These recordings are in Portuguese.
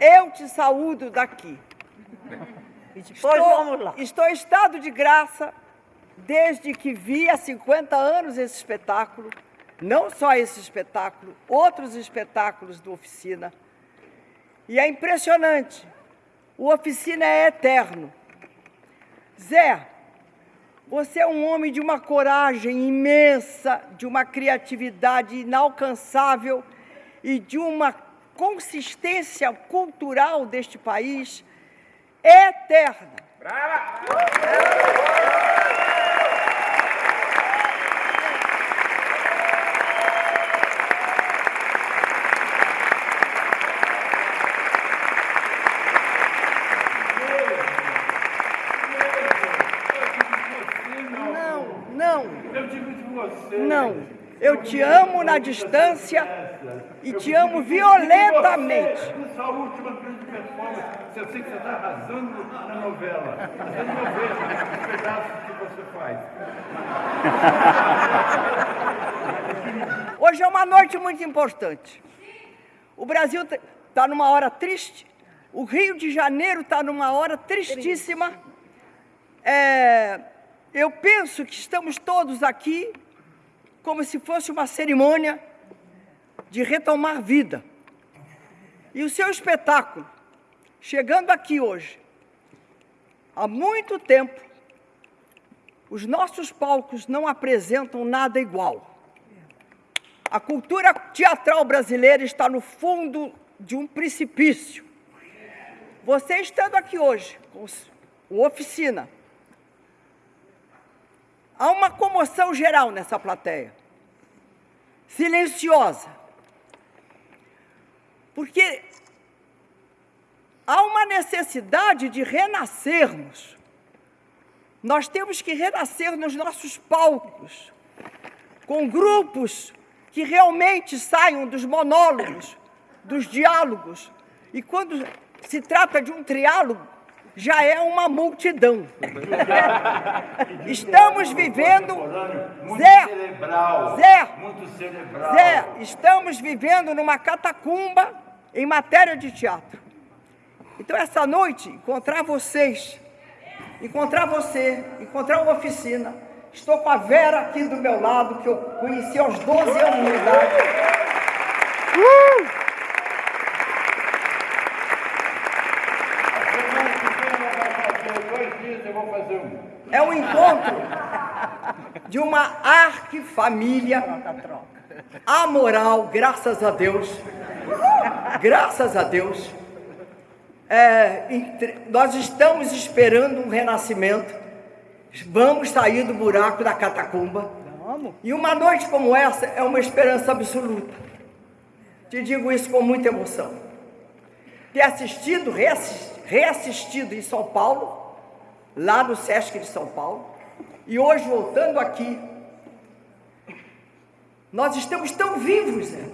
eu te saúdo daqui. E depois Estou, vamos lá. estou em estado de graça desde que vi há 50 anos esse espetáculo, não só esse espetáculo, outros espetáculos do Oficina. E é impressionante, o Oficina é eterno. Zé, você é um homem de uma coragem imensa, de uma criatividade inalcançável e de uma consistência cultural deste país eterna. Não, não, Eu digo de você. não. Eu te amo na distância e te amo violentamente. Sua última grande performance, eu sei que você está arrasando na novela. Eu não vejo os pedaços que você faz. Hoje é uma noite muito importante. O Brasil está numa hora triste. O Rio de Janeiro está numa hora tristíssima. É, eu penso que estamos todos aqui como se fosse uma cerimônia de retomar vida. E o seu espetáculo, chegando aqui hoje, há muito tempo, os nossos palcos não apresentam nada igual. A cultura teatral brasileira está no fundo de um precipício. Você estando aqui hoje, com o Oficina, há uma comoção geral nessa plateia, silenciosa, porque há uma necessidade de renascermos. Nós temos que renascer nos nossos palcos, com grupos que realmente saiam dos monólogos, dos diálogos. E quando se trata de um triálogo, já é uma multidão. Estamos vivendo. Muito Zé, cerebral. Zé, Muito cerebral. Zé, estamos vivendo numa catacumba em matéria de teatro. Então, essa noite, encontrar vocês, encontrar você, encontrar uma oficina. Estou com a Vera aqui do meu lado, que eu conheci aos 12 anos de idade. Semana que vem ela vai fazer dois dias, eu vou fazer um. É um encontro de uma arquifamília amoral, graças a Deus. Graças a Deus. É, entre- nós estamos esperando um renascimento. Vamos sair do buraco da catacumba. E uma noite como essa é uma esperança absoluta. Te digo isso com muita emoção. Ter assistido, reassis- reassistido em São Paulo, lá no Sesc de São Paulo, e hoje voltando aqui, nós estamos tão vivos, né?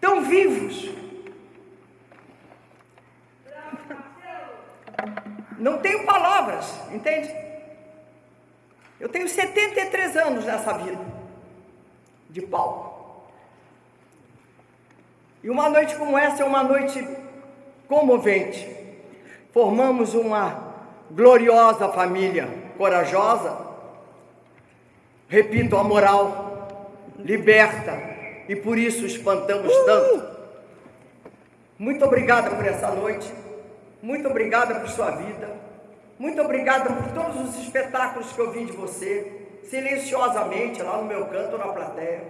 Tão vivos. Não tenho palavras, entende? Eu tenho 73 anos nessa vida de palco. E uma noite como essa é uma noite comovente. Formamos uma gloriosa família, corajosa, repito, a moral, liberta, e por isso espantamos tanto. Muito obrigada por essa noite, muito obrigada por sua vida, muito obrigada por todos os espetáculos que eu vi de você, silenciosamente, lá no meu canto, na plateia.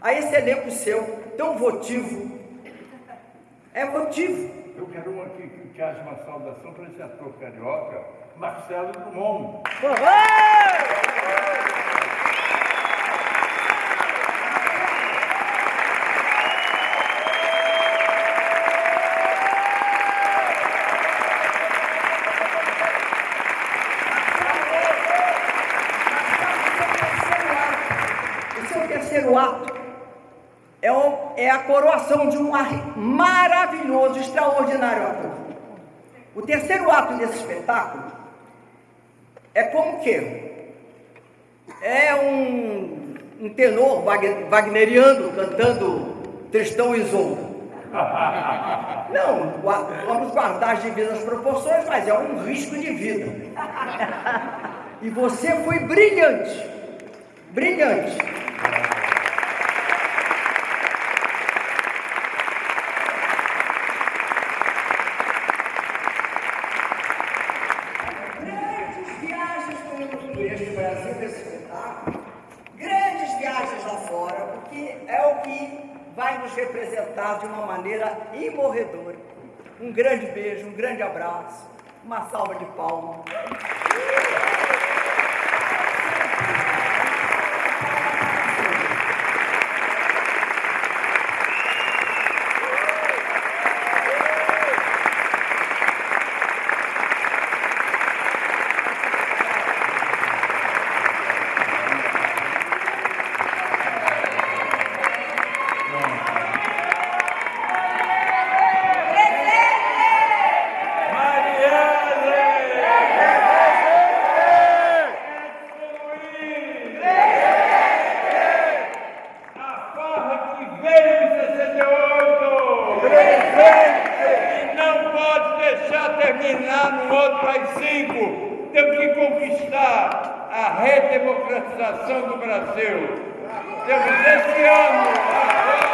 A esse elenco seu, tão votivo, é votivo. Eu quero uma que, haja uma saudação para esse ator carioca, Marcelo Drummond. É terceiro ato. É, o- é a coroação de um ar- maravilhoso, extraordinário ator. O terceiro ato desse espetáculo é como que é um, um tenor wag- wagneriano cantando Tristão e Isolda. Não, vamos guardar as devidas proporções, mas é um risco de vida. E você foi brilhante. Brilhante. Viagens por este Brasil, esse espetáculo. Grandes viagens lá fora, porque é o que vai nos representar de uma maneira imorredora. Um grande beijo, um grande abraço, uma salva de palmas. Terminar no outro AI-5. Temos que conquistar a redemocratização do Brasil. Temos esse ano,